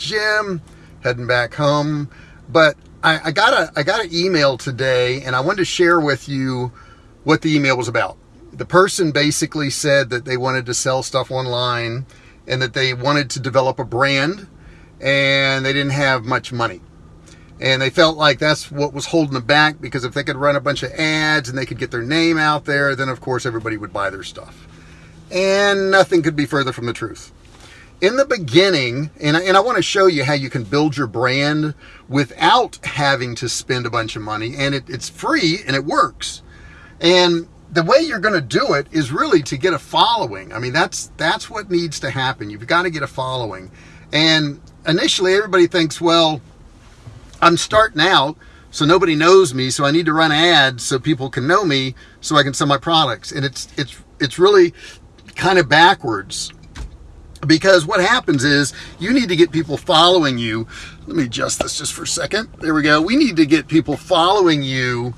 gym, heading back home. But I, I got a I got an email today, and I wanted to share with you what the email was about. The person basically said that they wanted to sell stuff online and that they wanted to develop a brand and they didn't have much money. And they felt like that's what was holding them back because if they could run a bunch of ads and they could get their name out there, then of course everybody would buy their stuff. And nothing could be further from the truth. In the beginning, and I, and I want to show you how you can build your brand without having to spend a bunch of money, and it, it's free and it works. And the way you're going to do it is really to get a following. I mean, that's that's what needs to happen. You've got to get a following. And initially, everybody thinks, well, I'm starting out, so nobody knows me, so I need to run ads so people can know me, so I can sell my products. And it's it's it's really kind of backwards because what happens is you need to get people following you. Let me adjust this just for a second. There we go. We need to get people following you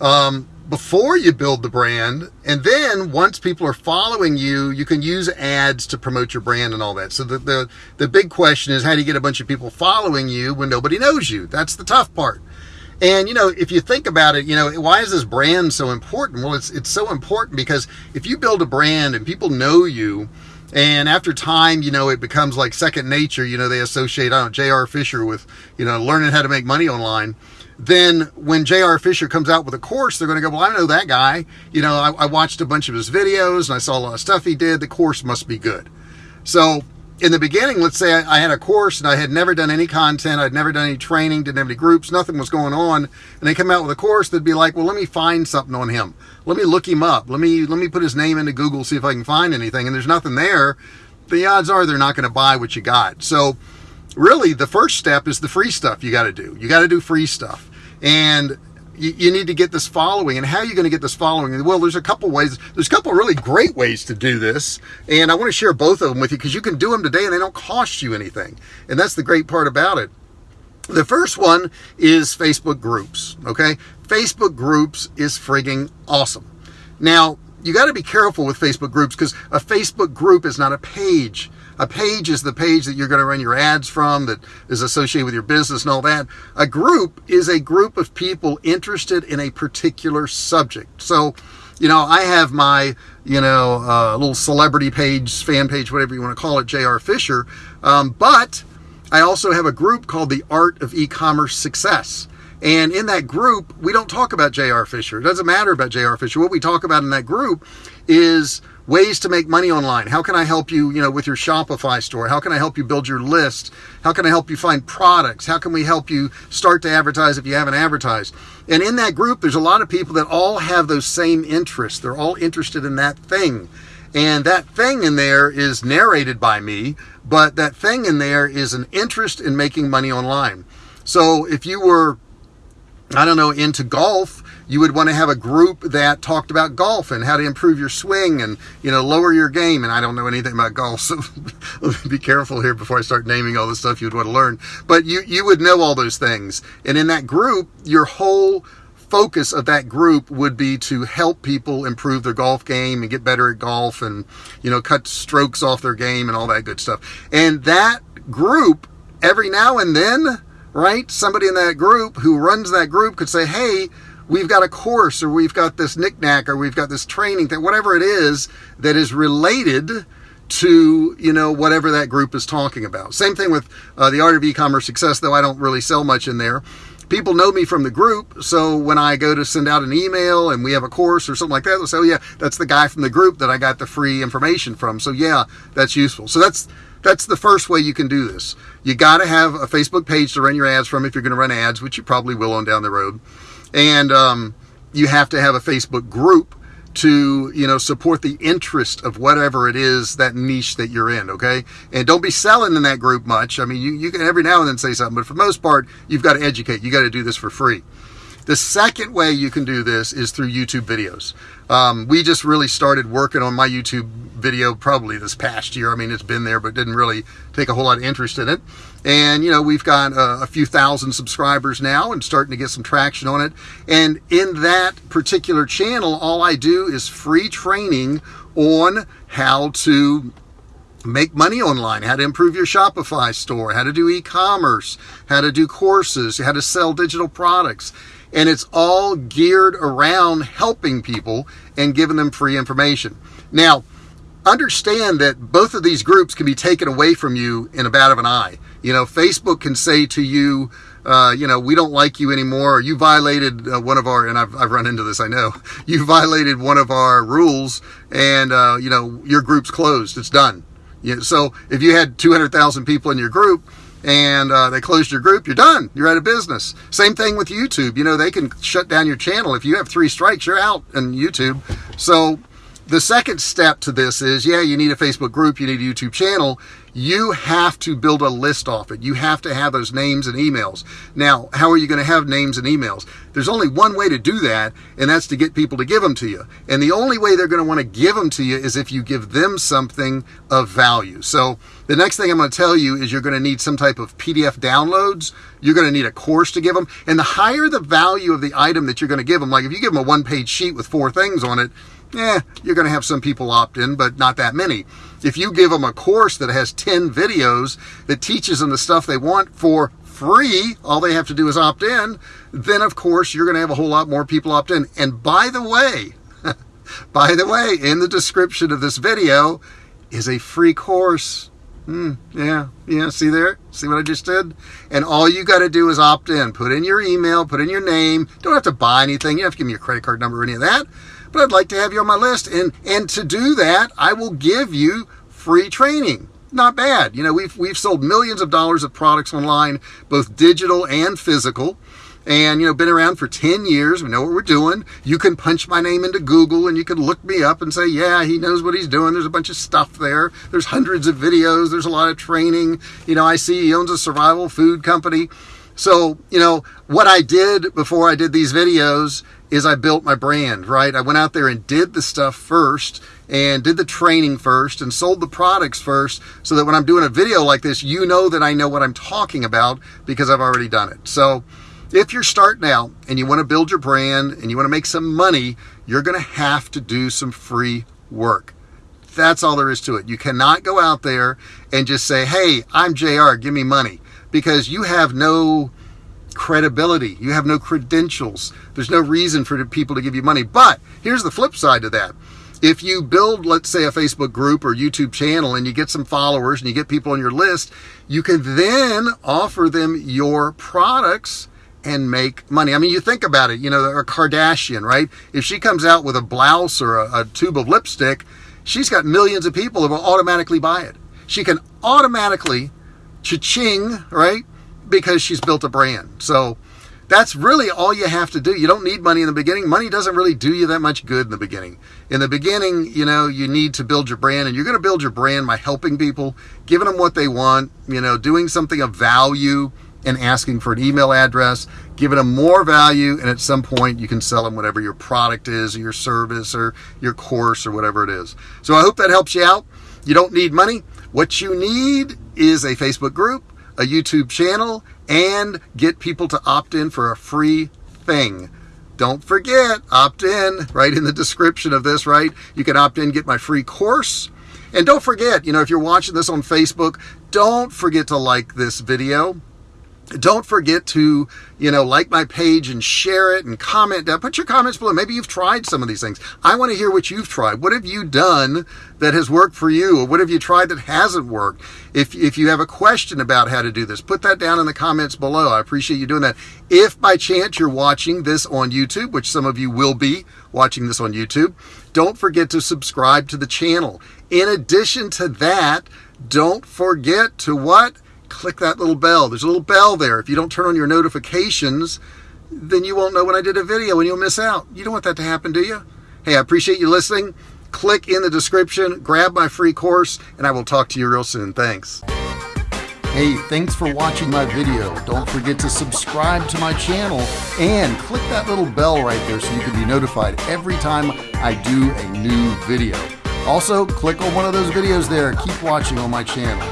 um, before you build the brand. And then once people are following you, you can use ads to promote your brand and all that. So the, the, the big question is how do you get a bunch of people following you when nobody knows you? That's the tough part. And you know, if you think about it, you know, why is this brand so important? Well, it's it's so important because if you build a brand and people know you, and after time, you know, it becomes like second nature. You know, they associate, I don't know, J.R. Fisher with, you know, learning how to make money online then when J.R. Fisher comes out with a course, they're going to go, well, I know that guy. You know, I, I, watched a bunch of his videos and I saw a lot of stuff he did. The course must be good. So in the beginning, let's say I, I had a course and I had never done any content. I'd never done any training, didn't have any groups, nothing was going on. And they come out with a course, they'd be like, well, let me find something on him. Let me look him up. Let me, let me put his name into Google, see if I can find anything. And there's nothing there. The odds are they're not going to buy what you got. So really the first step is the free stuff you got to do. You got to do free stuff and you, you, need to get this following. And how are you going to get this following? Well, there's a couple ways. There's a couple really great ways to do this, and I want to share both of them with you because you can do them today and they don't cost you anything. And that's the great part about it. The first one is Facebook groups. Okay, Facebook groups is frigging awesome. Now you got to be careful with Facebook groups because a Facebook group is not a page. A page is the page that you're going to run your ads from that is associated with your business and all that. A group is a group of people interested in a particular subject. So, you know, I have my, you know, uh, little celebrity page, fan page, whatever you want to call it, JR Fisher. Um, but I also have a group called the Art of E-Commerce Success. And in that group, we don't talk about J.R. Fisher. It doesn't matter about J.R. Fisher. What we talk about in that group is ways to make money online. How can I help you, you know, with your Shopify store? How can I help you build your list? How can I help you find products? How can we help you start to advertise if you haven't advertised? And in that group, there's a lot of people that all have those same interests. They're all interested in that thing. And that thing in there is narrated by me, but that thing in there is an interest in making money online. So if you were, I don't know, into golf, you would want to have a group that talked about golf and how to improve your swing and you know lower your game and i don't know anything about golf so be careful here before i start naming all the stuff you'd want to learn. But you you would know all those things and in that group your whole focus of that group would be to help people improve their golf game and get better at golf and you know cut strokes off their game and all that good stuff. And that group every now and then right? Somebody in that group who runs that group could say hey we've got a course or we've got this knickknack or we've got this training that whatever it is that is related to you know whatever that group is talking about. Same thing with uh, the art of e-commerce success though i don't really sell much in there people know me from the group so when i go to send out an email and we have a course or something like that they'll say oh yeah that's the guy from the group that i got the free information from. So yeah that's useful. So that's that's the first way you can do this. You got to have a facebook page to run your ads from if you're going to run ads which you probably will on down the road. And um, you have to have a Facebook group to you know support the interest of whatever it is that niche that you're in okay? And don't be selling in that group much. I mean you, you can every now and then say something but for most part you've got to educate. You got to do this for free the second way you can do this is through youtube videos. Um, we just really started working on my youtube video probably this past year. I mean it's been there but didn't really take a whole lot of interest in it. And, you know, we've got a, a few thousand subscribers now and starting to get some traction on it. And in that particular channel, all I do is free training on how to make money online, how to improve your Shopify store, how to do e-commerce, how to do courses, how to sell digital products. And it's all geared around helping people and giving them free information. Now, understand that both of these groups can be taken away from you in a bat of an eye. You know, Facebook can say to you, uh, you know, we don't like you anymore, or you violated uh, one of our, and I've, I've run into this, I know, you violated one of our rules, and, uh, you know, your group's closed, it's done. So if you had 200,000 people in your group, and uh, they closed your group, you're done. You're out of business. Same thing with YouTube. You know, they can shut down your channel. If you have three strikes, you're out on YouTube. So the second step to this is, yeah, you need a Facebook group, you need a YouTube channel. You have to build a list off it. You have to have those names and emails. Now, how are you going to have names and emails? There's only one way to do that, and that's to get people to give them to you. And the only way they're going to want to give them to you is if you give them something of value. So the next thing I'm going to tell you is you're going to need some type of PDF downloads. You're going to need a course to give them. And the higher the value of the item that you're going to give them, like if you give them a one page sheet with four things on it, yeah, you're going to have some people opt in, but not that many. If you give them a course that has 10 videos that teaches them the stuff they want for free, all they have to do is opt in, then of course you're going to have a whole lot more people opt in. And by the way, by the way, in the description of this video is a free course. Hmm, yeah, yeah, see there? See what I just did? And all you got to do is opt in. Put in your email, put in your name. Don't have to buy anything. You don't have to give me your credit card number or any of that but I'd like to have you on my list. And, and to do that, I will give you free training. Not bad. You know, we've, we've sold millions of dollars of products online, both digital and physical. And, you know, been around for 10 years. We know what we're doing. You can punch my name into Google and you can look me up and say, yeah, he knows what he's doing. There's a bunch of stuff there. There's hundreds of videos. There's a lot of training. You know, I see he owns a survival food company. So, you know, what I did before I did these videos is I built my brand, right? I went out there and did the stuff first and did the training first and sold the products first so that when I'm doing a video like this, you know that I know what I'm talking about because I've already done it. So if you're starting out and you want to build your brand and you want to make some money, you're going to have to do some free work. That's all there is to it. You cannot go out there and just say, hey, I'm JR, give me money because you have no credibility. You have no credentials. There's no reason for people to give you money. But here's the flip side to that. If you build, let's say, a Facebook group or YouTube channel and you get some followers and you get people on your list, you can then offer them your products and make money. I mean, you think about it, you know, a Kardashian, right? If she comes out with a blouse or a, a tube of lipstick, she's got millions of people that will automatically buy it. She can automatically, cha-ching, right? because she's built a brand. So that's really all you have to do. You don't need money in the beginning. Money doesn't really do you that much good in the beginning. In the beginning, you know, you need to build your brand and you're going to build your brand by helping people, giving them what they want, you know, doing something of value and asking for an email address, giving them more value. And at some point you can sell them whatever your product is or your service or your course or whatever it is. So I hope that helps you out. You don't need money. What you need is a Facebook group a YouTube channel, and get people to opt in for a free thing. Don't forget, opt in right in the description of this, right? You can opt in, get my free course. And don't forget, you know, if you're watching this on Facebook, don't forget to like this video don't forget to, you know, like my page and share it and comment down. Put your comments below. Maybe you've tried some of these things. I want to hear what you've tried. What have you done that has worked for you? Or what have you tried that hasn't worked? If, if you have a question about how to do this, put that down in the comments below. I appreciate you doing that. If by chance you're watching this on YouTube, which some of you will be watching this on YouTube, don't forget to subscribe to the channel. In addition to that, don't forget to what? Click that little bell. There's a little bell there. If you don't turn on your notifications, then you won't know when I did a video and you'll miss out. You don't want that to happen, do you? Hey, I appreciate you listening. Click in the description, grab my free course, and I will talk to you real soon. Thanks. Hey, thanks for watching my video. Don't forget to subscribe to my channel and click that little bell right there so you can be notified every time I do a new video. Also, click on one of those videos there. Keep watching on my channel.